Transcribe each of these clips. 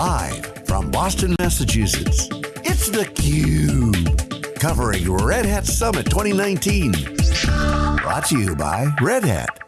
Live from Boston, Massachusetts, it's theCUBE. Covering Red Hat Summit 2019. Brought to you by Red Hat.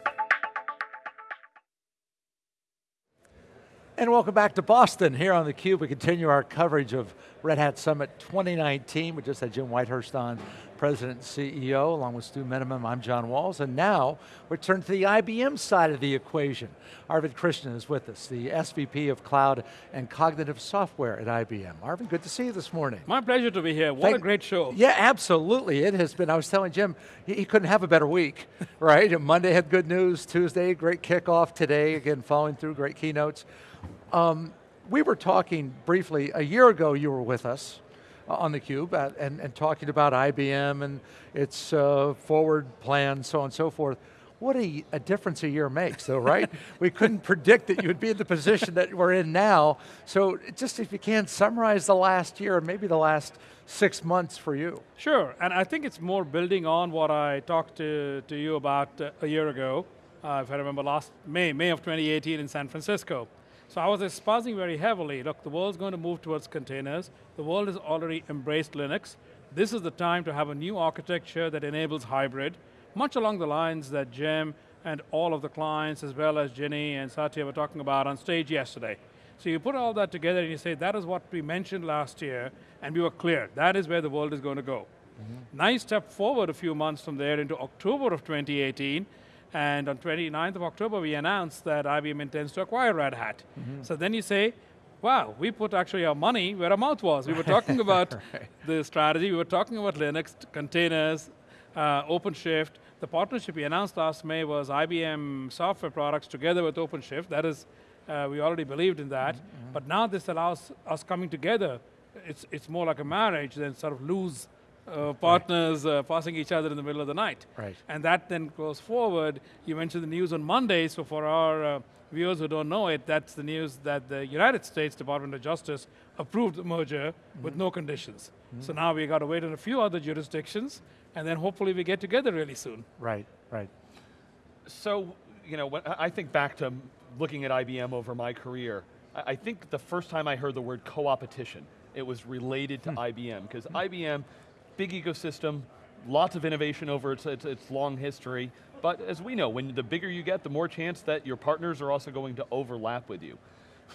And welcome back to Boston. Here on theCUBE, we continue our coverage of Red Hat Summit 2019. We just had Jim Whitehurst on, President and CEO, along with Stu Miniman. I'm John Walls, and now we turn to the IBM side of the equation. Arvind Krishna is with us, the SVP of Cloud and Cognitive Software at IBM. Arvind, good to see you this morning. My pleasure to be here. What Thank, a great show. Yeah, absolutely. It has been, I was telling Jim, he, he couldn't have a better week, right? Monday had good news, Tuesday, great kickoff, today, again, following through, great keynotes. Um, we were talking briefly, a year ago you were with us uh, on theCUBE uh, and, and talking about IBM and its uh, forward plan, so on and so forth. What a, a difference a year makes though, right? we couldn't predict that you would be in the position that we're in now. So just if you can, summarize the last year and maybe the last six months for you. Sure, and I think it's more building on what I talked to, to you about uh, a year ago, uh, if I remember last May, May of 2018 in San Francisco. So I was espousing very heavily, look, the world's going to move towards containers. The world has already embraced Linux. This is the time to have a new architecture that enables hybrid, much along the lines that Jim and all of the clients, as well as Ginny and Satya were talking about on stage yesterday. So you put all that together and you say, that is what we mentioned last year, and we were clear, that is where the world is going to go. Mm -hmm. Nice step forward a few months from there into October of 2018, and on 29th of October, we announced that IBM intends to acquire Red Hat. Mm -hmm. So then you say, wow, we put actually our money where our mouth was. We were talking about right. the strategy, we were talking about Linux, containers, uh, OpenShift. The partnership we announced last May was IBM software products together with OpenShift. That is, uh, we already believed in that. Mm -hmm. But now this allows us coming together. It's, it's more like a marriage than sort of lose uh, partners right. uh, passing each other in the middle of the night. Right. And that then goes forward. You mentioned the news on Monday, so for our uh, viewers who don't know it, that's the news that the United States Department of Justice approved the merger mm -hmm. with no conditions. Mm -hmm. So now we got to wait on a few other jurisdictions, and then hopefully we get together really soon. Right, right. So, you know, I think back to looking at IBM over my career, I think the first time I heard the word co-opetition, it was related to hmm. IBM, because IBM big ecosystem, lots of innovation over its, its, its, long history, but as we know, when the bigger you get, the more chance that your partners are also going to overlap with you.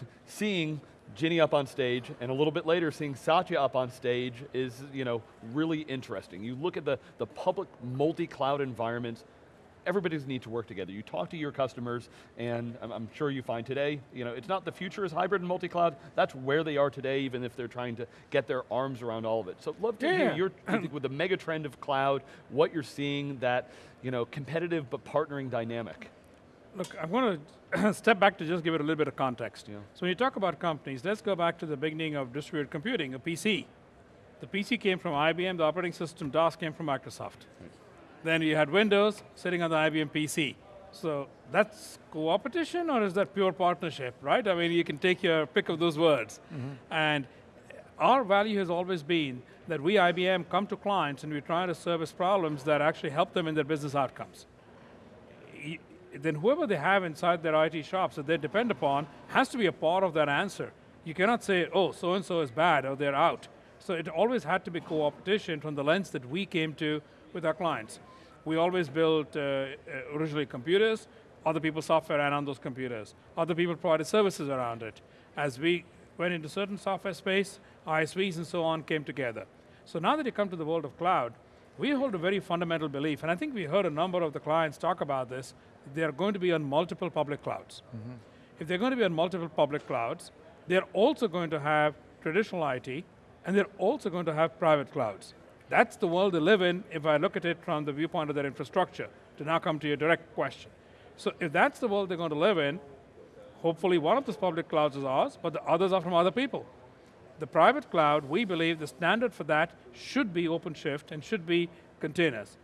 seeing Ginny up on stage, and a little bit later seeing Satya up on stage is you know, really interesting. You look at the, the public multi-cloud environments, everybody's need to work together. You talk to your customers, and I'm, I'm, sure you find today, you know, it's not the future is hybrid and multi-cloud, that's where they are today, even if they're trying to get their arms around all of it. So love to yeah. hear your, with the mega trend of cloud, what you're seeing that, you know, competitive but partnering dynamic. Look, I'm going to step back to just give it a little bit of context. Yeah. So when you talk about companies, let's go back to the beginning of distributed computing, a PC. The PC came from IBM, the operating system DOS came from Microsoft. Right. Then you had Windows sitting on the IBM PC. So that's co-opetition or is that pure partnership, right? I mean, you can take your pick of those words. Mm -hmm. And our value has always been that we, IBM, come to clients and we try to service problems that actually help them in their business outcomes. Then whoever they have inside their IT shops that they depend upon has to be a part of that answer. You cannot say, oh, so-and-so is bad or they're out. So it always had to be co-opetition from the lens that we came to with our clients. We always built uh, uh, originally computers, other people's software ran on those computers. Other people provided services around it. As we went into certain software space, ISVs and so on came together. So now that you come to the world of cloud, we hold a very fundamental belief, and I think we heard a number of the clients talk about this, they're going to be on multiple public clouds. Mm -hmm. If they're going to be on multiple public clouds, they're also going to have traditional IT, and they're also going to have private clouds. That's the world they live in if I look at it from the viewpoint of their infrastructure, to now come to your direct question. So if that's the world they're going to live in, hopefully one of those public clouds is ours, but the others are from other people. The private cloud, we believe the standard for that should be OpenShift and should be containers.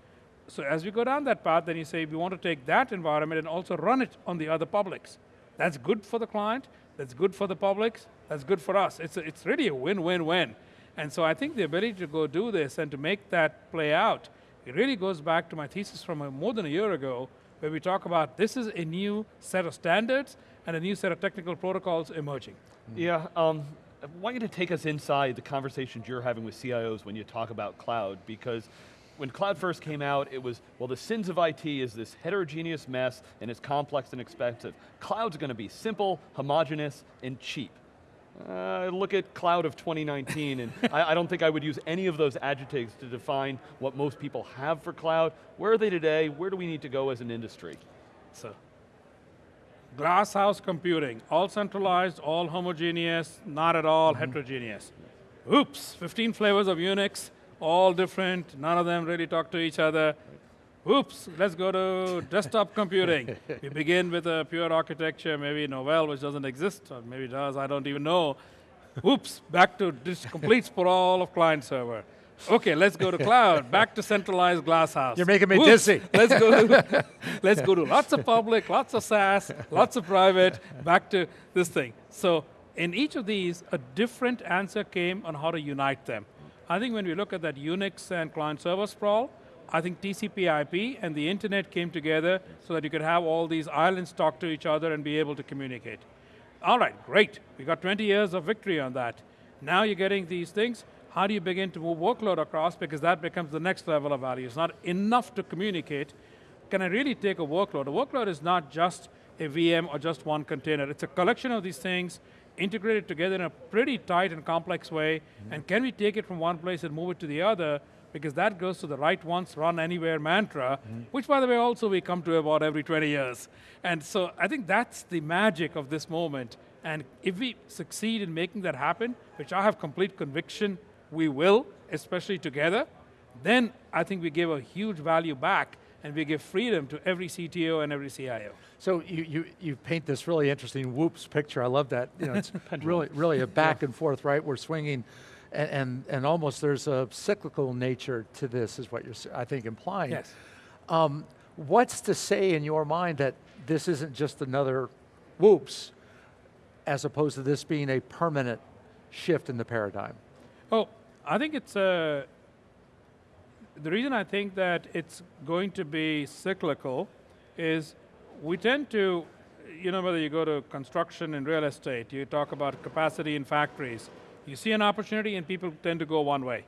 So as we go down that path, then you say we want to take that environment and also run it on the other publics. That's good for the client, that's good for the publics, that's good for us. It's, a, it's really a win-win-win. And so I think the ability to go do this and to make that play out, it really goes back to my thesis from more than a year ago, where we talk about this is a new set of standards, and a new set of technical protocols emerging. Yeah, um, I want you to take us inside the conversations you're having with CIOs when you talk about cloud, because when cloud first came out, it was, well, the sins of IT is this heterogeneous mess and it's complex and expensive. Cloud's going to be simple, homogenous, and cheap. Uh, look at cloud of 2019, and I, I, don't think I would use any of those adjectives to define what most people have for cloud. Where are they today? Where do we need to go as an industry? So, glass house computing, all centralized, all homogeneous, not at all mm -hmm. heterogeneous. Oops, 15 flavors of Unix, all different, none of them really talk to each other. Oops, let's go to desktop computing. we begin with a pure architecture, maybe Novell, which doesn't exist, or maybe does, I don't even know. Oops, back to this complete sprawl of client server. Okay, let's go to cloud, back to centralized glasshouse. You're making me Oops, dizzy. let's go to, let's go to lots of public, lots of SaaS, lots of private, back to this thing. So in each of these, a different answer came on how to unite them. I think when we look at that Unix and client server sprawl, I think TCP IP and the internet came together so that you could have all these islands talk to each other and be able to communicate. All right, great. We got 20 years of victory on that. Now you're getting these things. How do you begin to move workload across? Because that becomes the next level of value. It's not enough to communicate. Can I really take a workload? A workload is not just a VM or just one container. It's a collection of these things integrated together in a pretty tight and complex way, mm -hmm. and can we take it from one place and move it to the other, because that goes to the right once, run anywhere mantra, mm -hmm. which by the way also we come to about every 20 years. And so I think that's the magic of this moment, and if we succeed in making that happen, which I have complete conviction we will, especially together, then I think we give a huge value back and we give freedom to every CTO and every CIO. So you, you, you paint this really interesting whoops picture. I love that. You know, it's really, really a back and forth, right? We're swinging and, and, and, almost there's a cyclical nature to this is what you're, I think, implying. Yes. Um, what's to say in your mind that this isn't just another whoops, as opposed to this being a permanent shift in the paradigm? Oh, I think it's a, the reason I think that it's going to be cyclical is we tend to, you know, whether you go to construction and real estate, you talk about capacity in factories, you see an opportunity and people tend to go one way.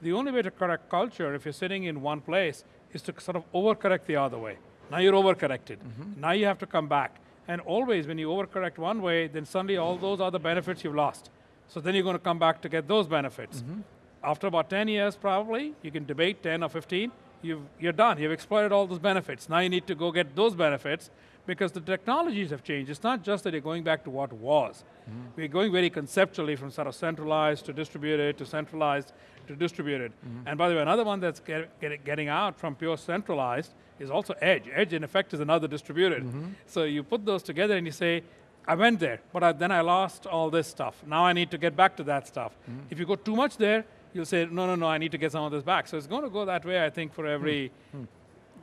The only way to correct culture, if you're sitting in one place, is to sort of overcorrect the other way. Now you're overcorrected. Mm -hmm. Now you have to come back. And always when you overcorrect one way, then suddenly all those other benefits you've lost. So then you're going to come back to get those benefits. Mm -hmm after about 10 years probably, you can debate 10 or 15, you are done. You've exploited all those benefits. Now you need to go get those benefits because the technologies have changed. It's not just that you're going back to what was. Mm. We're going very conceptually from sort of centralized to distributed to centralized to distributed. Mm. And by the way, another one that's get, get, getting out from pure centralized is also edge. Edge in effect is another distributed. Mm -hmm. So you put those together and you say, I went there, but I, then I lost all this stuff. Now I need to get back to that stuff. Mm-hmm. If you go too much there, you'll say, no, no, no, I need to get some of this back. So it's going to go that way, I think, for every. Hmm.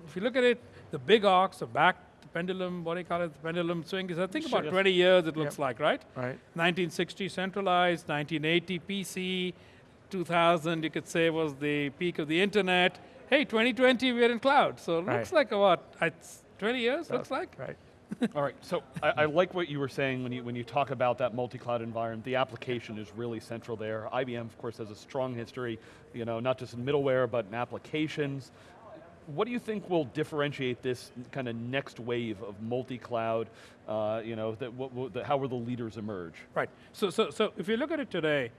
if you look at it, the big arcs, the back, the pendulum, what do you call it, the pendulum swing is, I think sure, about 20 years it looks yep. like, right? Right. 1960 centralized, 1980 PC, 2000 you could say was the peak of the internet. Hey, 2020 we're in cloud. So it right. looks like about, 20 years, looks like. Right. All right, so I, I, like what you were saying when you, when you talk about that multi-cloud environment. The application is really central there. IBM, of course, has a strong history, you know, not just in middleware, but in applications. What do you think will differentiate this kind of next wave of multi-cloud, uh, you know, that, what, that, how will the leaders emerge? Right, so, so, so if you look at it today,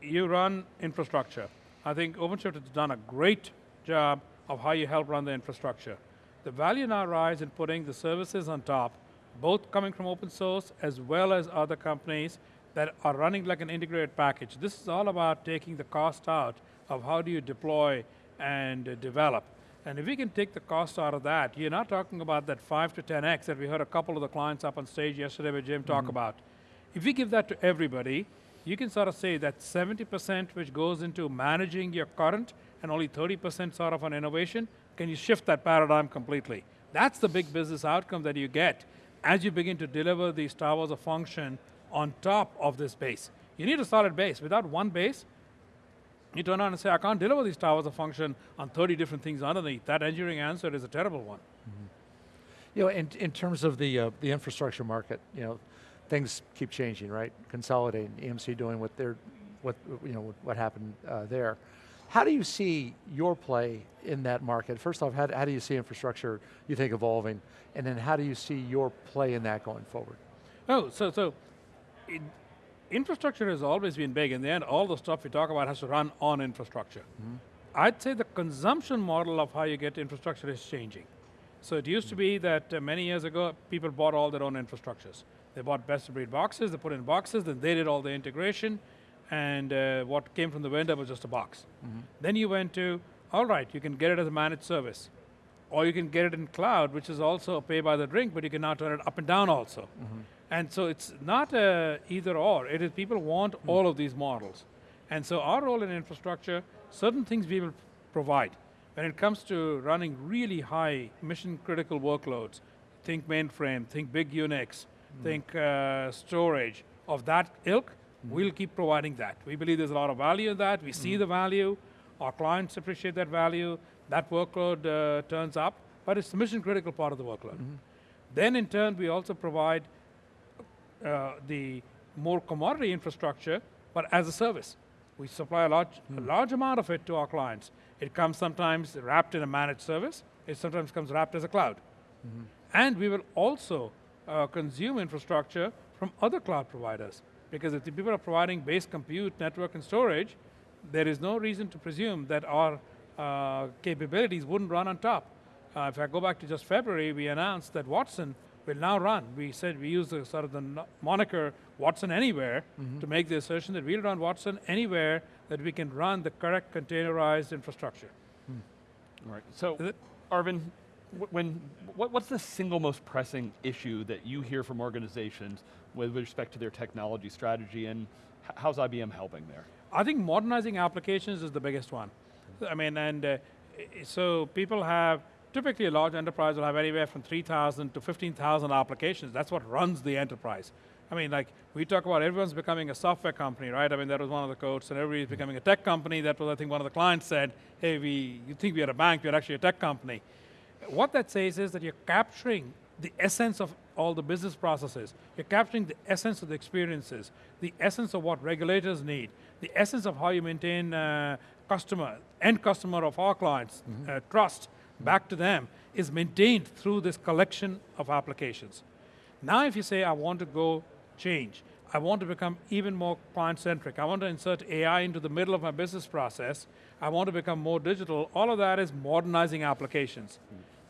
you run infrastructure. I think OpenShift has done a great job of how you help run the infrastructure. The value now lies in putting the services on top, both coming from open source as well as other companies that are running like an integrated package. This is all about taking the cost out of how do you deploy and develop. And if we can take the cost out of that, you're not talking about that 5 to 10x that we heard a couple of the clients up on stage yesterday with Jim mm -hmm. talk mm-hmm. about. If we give that to everybody, you can sort of say that 70% which goes into managing your current and only 30% sort of on innovation, can you shift that paradigm completely? That's the big business outcome that you get as you begin to deliver these towers of function on top of this base. You need a solid base. Without one base, you turn on and say, I can't deliver these towers of function on 30 different things underneath. That engineering answer is a terrible one. Mm -hmm. You know, in, in terms of the, uh, the infrastructure market, you know, things keep changing, right? Consolidating, EMC doing what they're, what, you know, what happened uh, there. How do you see your play in that market? First off, how, how do you see infrastructure, you think, evolving? And then how do you see your play in that going forward? Oh, so, so it, infrastructure has always been big. In the end, all the stuff we talk about has to run on infrastructure. I'd say the consumption model of how you get infrastructure is changing. So it used to be that uh, many years ago, people bought all their own infrastructures. They bought best of breed boxes, they put in boxes, then they did all the integration, and uh, what came from the vendor was just a box. Mm-hmm. Then you went to, all right, you can get it as a managed service. Or you can get it in cloud, which is also a pay by the drink, but you can now turn it up and down also. Mm-hmm. And so it's not a either or. It is people want mm. all of these models. And so our role in infrastructure, certain things we will provide. When it comes to running really high mission critical workloads, think mainframe, think big Unix, think uh, storage of that ilk, we'll keep providing that. We believe there's a lot of value in that. We see the value. Our clients appreciate that value. That workload uh, turns up, but it's the mission critical part of the workload. Then in turn, we also provide uh, the more commodity infrastructure, but as a service. We supply a large, a large amount of it to our clients. It comes sometimes wrapped in a managed service. It sometimes comes wrapped as a cloud. And we will also uh, consume infrastructure from other cloud providers. Because if the people are providing base compute, network, and storage, there is no reason to presume that our uh, capabilities wouldn't run on top. Uh, if I go back to just February, we announced that Watson will now run. We said we use the sort of the moniker Watson Anywhere to make the assertion that we'll run Watson anywhere that we can run the correct containerized infrastructure. All right. So, Is it- Arvind, wh- when what, what's the single most pressing issue that you hear from organizations with respect to their technology strategy, and how's IBM helping there? I think modernizing applications is the biggest one. I mean, and uh, so people have, typically a large enterprise will have anywhere from 3,000 to 15,000 applications. That's what runs the enterprise. I mean, like, we talk about everyone's becoming a software company, right? I mean, that was one of the quotes, and everybody's becoming a tech company. That was, I think, one of the clients said, hey, we, you think we're a bank, we're actually a tech company. What that says is that you're capturing the essence of all the business processes. You're capturing the essence of the experiences, the essence of what regulators need, the essence of how you maintain uh, customer, end customer of our clients, uh, trust back to them is maintained through this collection of applications. Now, if you say, I want to go change, I want to become even more client centric, I want to insert AI into the middle of my business process, I want to become more digital, all of that is modernizing applications.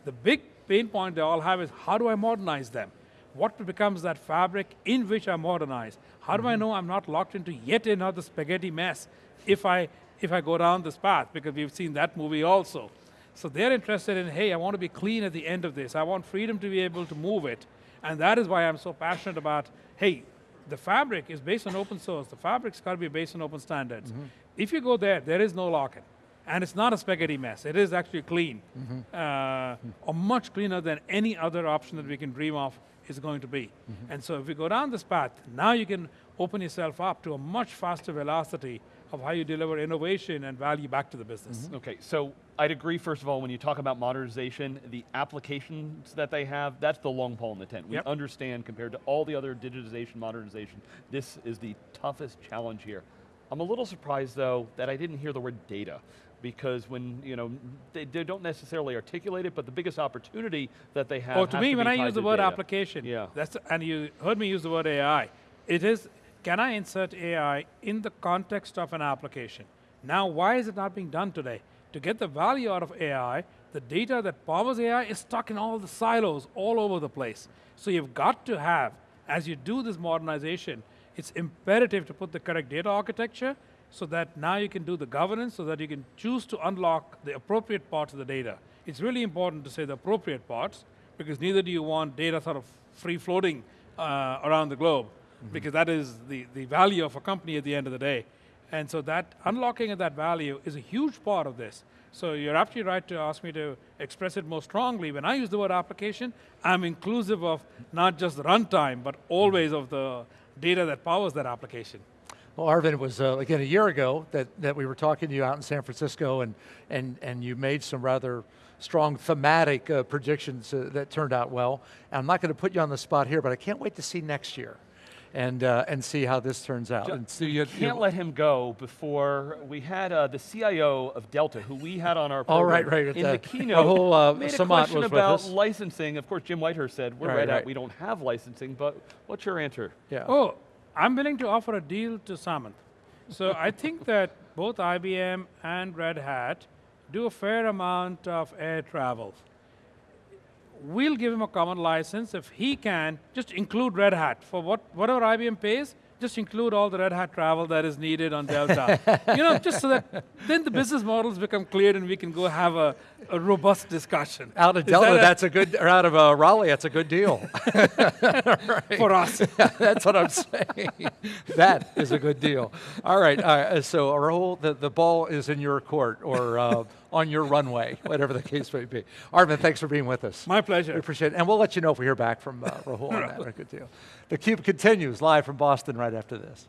The big pain point they all have is how do I modernize them? What becomes that fabric in which I modernize? How do I mm-hmm. know I'm not locked into yet another spaghetti mess if I, if I go down this path? Because we've seen that movie also. So they're interested in, hey, I want to be clean at the end of this. I want freedom to be able to move it. And that is why I'm so passionate about, hey, the fabric is based on open source. The fabric's got to be based on open standards. Mm-hmm. If you go there, there is no lock-in. And it's not a spaghetti mess. It is actually clean, mm-hmm. uh, or much cleaner than any other option that we can dream of is going to be. Mm-hmm. And so if we go down this path, now you can open yourself up to a much faster velocity of how you deliver innovation and value back to the business. Mm-hmm. Okay, so I'd agree, first of all, when you talk about modernization, the applications that they have, that's the long pole in the tent. We Yep. understand compared to all the other digitization, modernization, this is the toughest challenge here. I'm a little surprised though that I didn't hear the word data because when, you know, they, they don't necessarily articulate it, but the biggest opportunity that they have Oh, to me, to when I use the word data. application, Yeah. that's and you heard me use the word AI. It is, can I insert AI in the context of an application? Now, why is it not being done today? To get the value out of AI, the data that powers AI is stuck in all the silos all over the place. So you've got to have, as you do this modernization, it's imperative to put the correct data architecture so that now you can do the governance so that you can choose to unlock the appropriate parts of the data. It's really important to say the appropriate parts because neither do you want data sort of free floating uh, around the globe because that is the, the value of a company at the end of the day. And so that unlocking of that value is a huge part of this. So you're absolutely right to ask me to express it more strongly. When I use the word application, I'm inclusive of not just the runtime, but always of the data that powers that application. Well, Arvind, it was uh, again a year ago that, that we were talking to you out in San Francisco, and and and you made some rather strong thematic uh, predictions uh, that turned out well. And I'm not going to put you on the spot here, but I can't wait to see next year and, uh, and see how this turns out. And see you, Can't let him go before we had uh, the CIO of Delta, who we had on our Oh, program right, right, in the- the, keynote, Rahul, uh, made a question about licensing. Of course, Jim Whitehurst said, we're Right, Red Hat, right. we don't have licensing, but what's your answer? yeah. Oh, I'm willing to offer a deal to Samant. So I think that both IBM and Red Hat do a fair amount of air travel. We'll give him a common license if he can just include Red Hat for what whatever IBM pays. Just include all the Red Hat travel that is needed on Delta. you know, just so that then the business models become clear and we can go have a, a robust discussion. Out of Is Delta, that that's a good, or out of uh, Raleigh, that's a good deal. for us. That's what I'm saying. that is a good deal. All right. Uh, so, Rahul, the, the ball is in your court or uh, on your runway, whatever the case may be. Arvind, thanks for being with us. My pleasure. We appreciate it. And we'll let you know if we hear back from uh, Rahul on that. Good deal. The Cube continues live from Boston right after this.